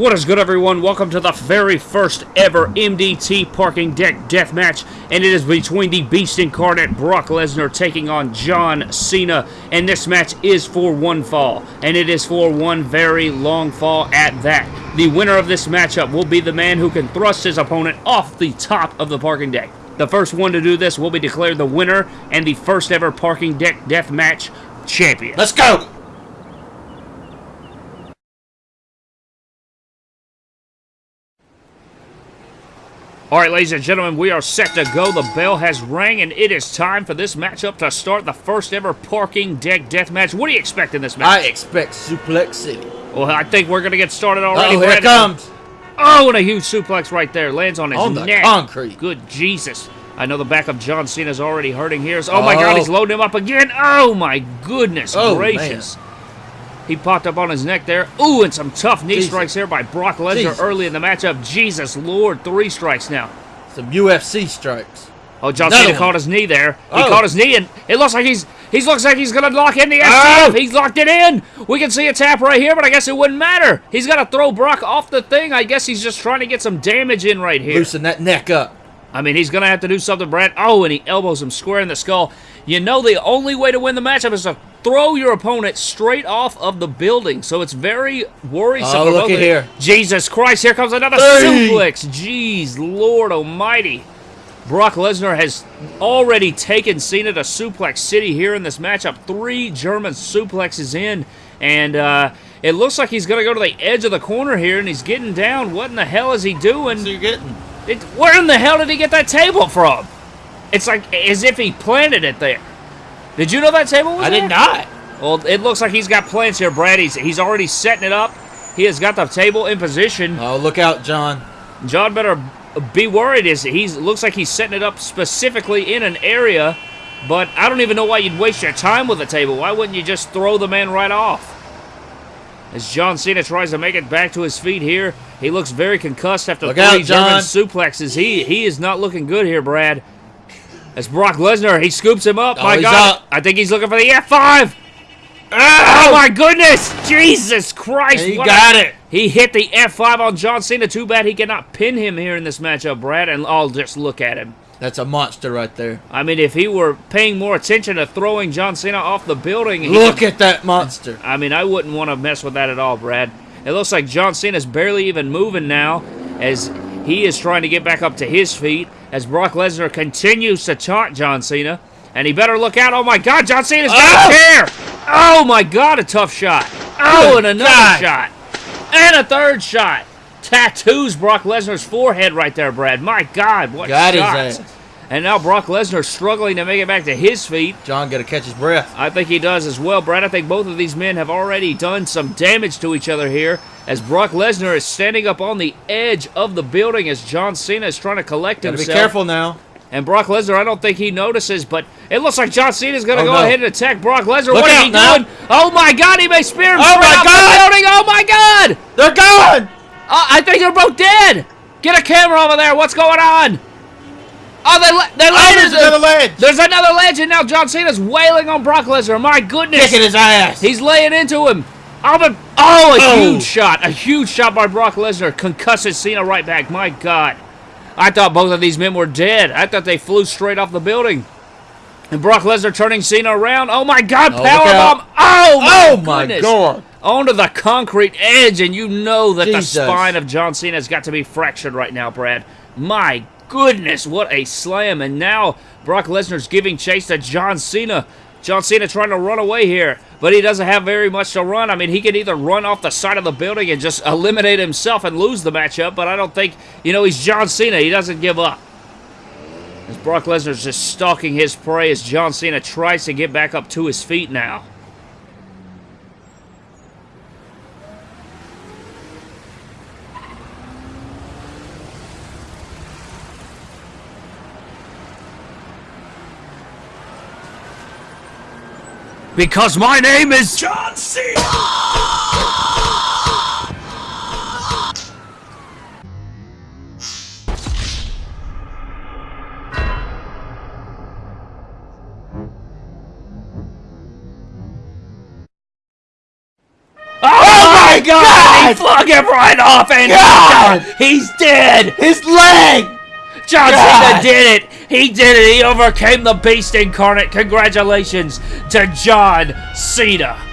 What is good, everyone? Welcome to the very first ever MDT Parking Deck Deathmatch, and it is between the Beast Incarnate Brock Lesnar taking on John Cena, and this match is for one fall, and it is for one very long fall at that. The winner of this matchup will be the man who can thrust his opponent off the top of the parking deck. The first one to do this will be declared the winner and the first ever Parking Deck Deathmatch champion. Let's go! All right, ladies and gentlemen, we are set to go. The bell has rang, and it is time for this matchup to start the first ever parking deck death match. What do you expect in this match? I expect Suplex City. Well, I think we're going to get started already. Oh, here it comes. Oh, and a huge suplex right there. Lands on his On the neck. concrete. Good Jesus. I know the back of John Cena's already hurting here. Oh, my Oh. God, he's oh. loading him up again. Oh, my goodness Oh, gracious. He popped up on his neck there. Ooh, and some tough knee Jesus. strikes here by Brock Lesnar Jesus. early in the matchup. Jesus Lord, three strikes now. Some UFC strikes. Oh, John Another Cena one. caught his knee there. He Oh. caught his knee, and it looks like he's he looks like he's gonna lock in the Oh. STF. He's locked it in. We can see a tap right here, but I guess it wouldn't matter. He's got to throw Brock off the thing. I guess he's just trying to get some damage in right here. Loosen that neck up. I mean, he's gonna have to do something, Brad. Oh, and he elbows him square in the skull. You know, the only way to win the matchup is to throw your opponent straight off of the building. So it's very worrisome. Oh, for look at here. Jesus Christ! Here comes another Hey. suplex. Jeez, Lord Almighty. Brock Lesnar has already taken Cena to Suplex City here in this matchup. Three German suplexes in, and uh, it looks like he's going to go to the edge of the corner here, and he's getting down. What in the hell is he doing? So you're getting. It, where in the hell did he get that table from? It's like as if he planted it there. Did you know that table was I there? did not. Well, it looks like he's got plans here, Brad. He's, he's already setting it up. He has got the table in position. Oh, look out, John. John better be worried. Is he looks like he's setting it up specifically in an area, but I don't even know why you'd waste your time with a table. Why wouldn't you just throw the man right off? As John Cena tries to make it back to his feet here, he looks very concussed after Look three out, German suplexes. He he is not looking good here, Brad. As Brock Lesnar, he scoops him up. Oh, my God, up. I think he's looking for the F5. Oh my goodness! Jesus Christ! He got a- it. He hit the F5 on John Cena. Too bad he cannot pin him here in this matchup, Brad. And I'll just look at him. That's a monster right there. I mean, if he were paying more attention to throwing John Cena off the building, Look at that monster. I mean, I wouldn't want to mess with that at all, Brad. It looks like John Cena's barely even moving now as he is trying to get back up to his feet as Brock Lesnar continues to taunt John Cena. And he better look out. Oh, my God, John Cena's got Oh! a chair. Oh, my God, a tough shot. Oh, oh, and another God. shot. And a third shot. Tattoos Brock Lesnar's forehead right there, Brad. My God, what his shots. And now Brock Lesnar struggling to make it back to his feet. John got to catch his breath. I think he does as well, Brad. I think both of these men have already done some damage to each other here as Brock Lesnar is standing up on the edge of the building as John Cena is trying to collect Got to be careful now. And Brock Lesnar, I don't think he notices, but it looks like John Cena is going to Oh, go no. ahead and attack Brock Lesnar. Look what is he now. doing? Oh my God, he may spear him Oh, straight my God. the building. Oh my God! They're gone. Oh, I think they're both dead. Get a camera over there. What's going on? Oh, they they Oh, there's another ledge. There's another legend now. John Cena's wailing on Brock Lesnar. My goodness. Kicking his ass. He's laying into him. Oh, but, oh a Oh. huge shot. A huge shot by Brock Lesnar. Concusses Cena right back. My God. I thought both of these men were dead. I thought they flew straight off the building. And Brock Lesnar turning Cena around. Oh, my God. Oh, look Power out. bomb. Oh, my, Oh, my goodness. God. Onto the concrete edge. And you know that Jesus. the spine of John Cena has got to be fractured right now, Brad. My goodness. What a slam. And now Brock Lesnar's giving chase to John Cena. John Cena trying to run away here, but he doesn't have very much to run. I mean, he can either run off the side of the building and just eliminate himself and lose the matchup, but I don't think, you know, he's John Cena. He doesn't give up. As Brock Lesnar's just stalking his prey as John Cena tries to get back up to his feet now. Because my name is John Cena! Oh, my oh my God! He flung him right off, and God! he's dead. His leg! John God! Cena did it. He did it. He overcame the Beast Incarnate. Congratulations to John Cena.